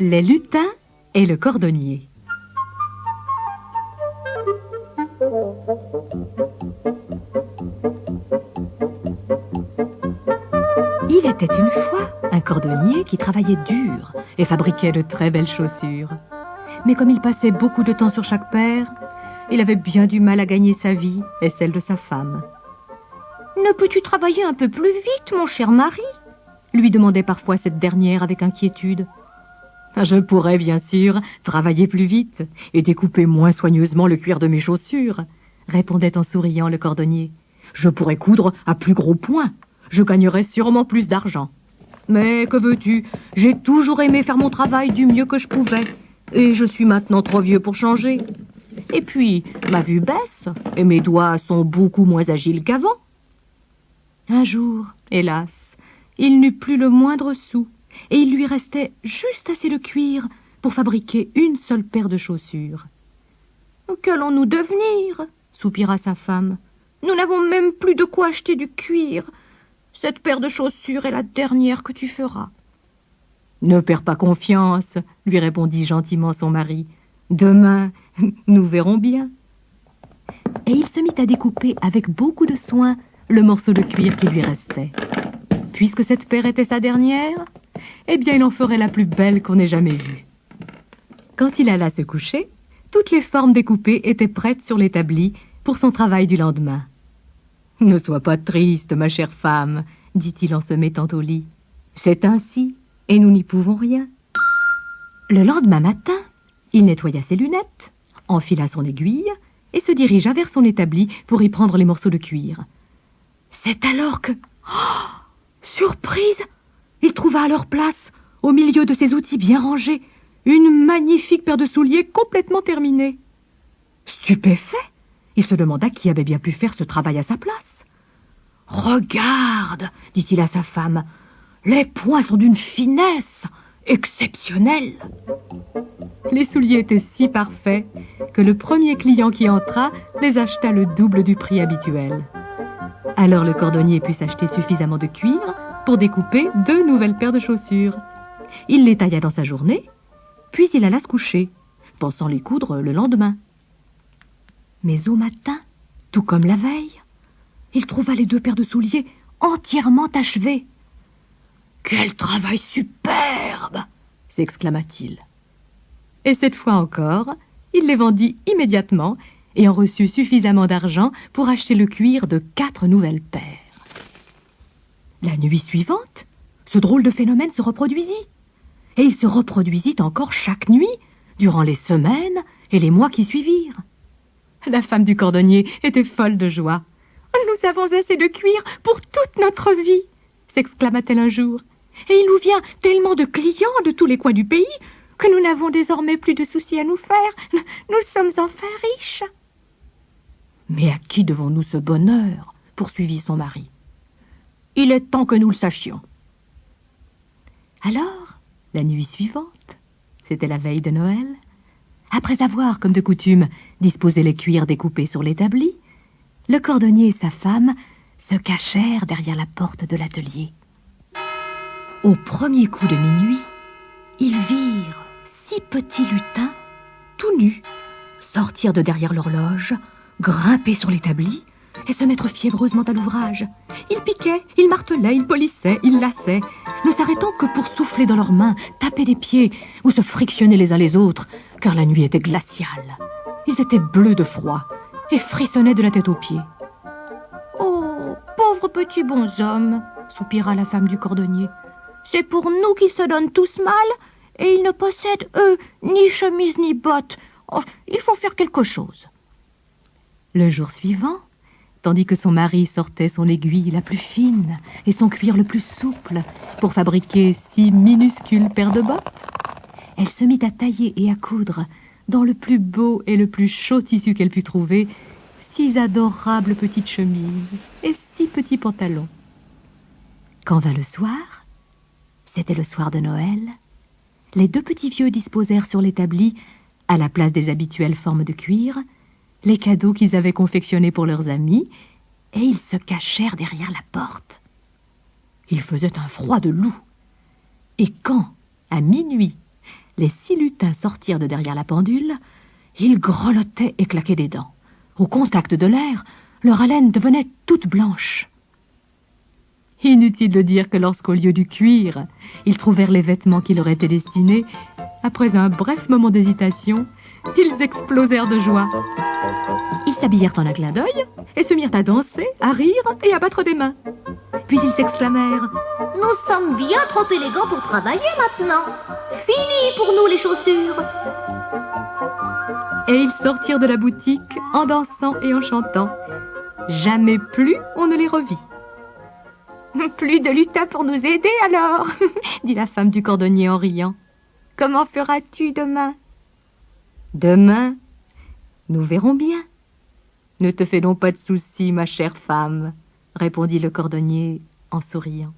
Les lutins et le cordonnier. Il était une fois un cordonnier qui travaillait dur et fabriquait de très belles chaussures. Mais comme il passait beaucoup de temps sur chaque paire, il avait bien du mal à gagner sa vie et celle de sa femme. Ne peux-tu travailler un peu plus vite, mon cher mari? lui demandait parfois cette dernière avec inquiétude. Je pourrais bien sûr travailler plus vite et découper moins soigneusement le cuir de mes chaussures, répondait en souriant le cordonnier. Je pourrais coudre à plus gros points. Je gagnerais sûrement plus d'argent. Mais que veux-tu? J'ai toujours aimé faire mon travail du mieux que je pouvais, et je suis maintenant trop vieux pour changer. Et puis, ma vue baisse, et mes doigts sont beaucoup moins agiles qu'avant. Un jour, hélas, il n'eut plus le moindre sou, et il lui restait juste assez de cuir pour fabriquer une seule paire de chaussures. Qu'allons-nous devenir soupira sa femme. Nous n'avons même plus de quoi acheter du cuir. Cette paire de chaussures est la dernière que tu feras. Ne perds pas confiance, lui répondit gentiment son mari. Demain, nous verrons bien. Et il se mit à découper avec beaucoup de soin le morceau de cuir qui lui restait. Puisque cette paire était sa dernière, eh bien il en ferait la plus belle qu'on ait jamais vue. Quand il alla se coucher, toutes les formes découpées étaient prêtes sur l'établi pour son travail du lendemain. Ne sois pas triste, ma chère femme, dit-il en se mettant au lit. C'est ainsi, et nous n'y pouvons rien. Le lendemain matin, il nettoya ses lunettes, enfila son aiguille et se dirigea vers son établi pour y prendre les morceaux de cuir. C'est alors que... Oh Surprise Il trouva à leur place, au milieu de ses outils bien rangés, une magnifique paire de souliers complètement terminée. Stupéfait, il se demanda qui avait bien pu faire ce travail à sa place. Regarde, dit-il à sa femme, les poings sont d'une finesse exceptionnelle. Les souliers étaient si parfaits que le premier client qui entra les acheta le double du prix habituel. Alors le cordonnier put s'acheter suffisamment de cuir pour découper deux nouvelles paires de chaussures. Il les tailla dans sa journée, puis il alla se coucher, pensant les coudre le lendemain. Mais au matin, tout comme la veille, il trouva les deux paires de souliers entièrement achevées. Quel travail superbe s'exclama-t-il. Et cette fois encore, il les vendit immédiatement et en reçut suffisamment d'argent pour acheter le cuir de quatre nouvelles paires. La nuit suivante, ce drôle de phénomène se reproduisit. Et il se reproduisit encore chaque nuit, durant les semaines et les mois qui suivirent. La femme du cordonnier était folle de joie. Nous avons assez de cuir pour toute notre vie, s'exclama-t-elle un jour. Et il nous vient tellement de clients de tous les coins du pays que nous n'avons désormais plus de soucis à nous faire. Nous sommes enfin riches. Mais à qui devons-nous ce bonheur? poursuivit son mari. Il est temps que nous le sachions. Alors, la nuit suivante, c'était la veille de Noël, après avoir, comme de coutume, disposé les cuirs découpés sur l'établi, le cordonnier et sa femme se cachèrent derrière la porte de l'atelier. Au premier coup de minuit, ils virent six petits lutins, tout nus, sortir de derrière l'horloge, grimper sur l'établi et se mettre fiévreusement à l'ouvrage. Ils piquaient, ils martelaient, ils polissaient, ils lassaient, ne s'arrêtant que pour souffler dans leurs mains, taper des pieds ou se frictionner les uns les autres, car la nuit était glaciale. Ils étaient bleus de froid et frissonnaient de la tête aux pieds. Oh, pauvres petits bonshommes, soupira la femme du cordonnier. C'est pour nous qu'ils se donnent tous mal, et ils ne possèdent, eux, ni chemise ni bottes. Oh, il faut faire quelque chose. Le jour suivant, tandis que son mari sortait son aiguille la plus fine et son cuir le plus souple pour fabriquer six minuscules paires de bottes, elle se mit à tailler et à coudre, dans le plus beau et le plus chaud tissu qu'elle put trouver, six adorables petites chemises et six petits pantalons. Quand vint le soir, c'était le soir de Noël, les deux petits vieux disposèrent sur l'établi, à la place des habituelles formes de cuir, les cadeaux qu'ils avaient confectionnés pour leurs amis, et ils se cachèrent derrière la porte. Il faisait un froid de loup. Et quand, à minuit, les six lutins sortirent de derrière la pendule. Ils grelottaient et claquaient des dents. Au contact de l'air, leur haleine devenait toute blanche. Inutile de dire que lorsqu'au lieu du cuir, ils trouvèrent les vêtements qui leur étaient destinés, après un bref moment d'hésitation, ils explosèrent de joie. Ils s'habillèrent en un clin d'œil et se mirent à danser, à rire et à battre des mains. Puis ils s'exclamèrent Nous sommes bien trop élégants pour travailler maintenant. Fini pour nous les chaussures. Et ils sortirent de la boutique en dansant et en chantant. Jamais plus on ne les revit. Plus de lutins pour nous aider alors, dit la femme du cordonnier en riant. Comment feras-tu demain? Demain, nous verrons bien. Ne te fais donc pas de soucis, ma chère femme, répondit le cordonnier en souriant.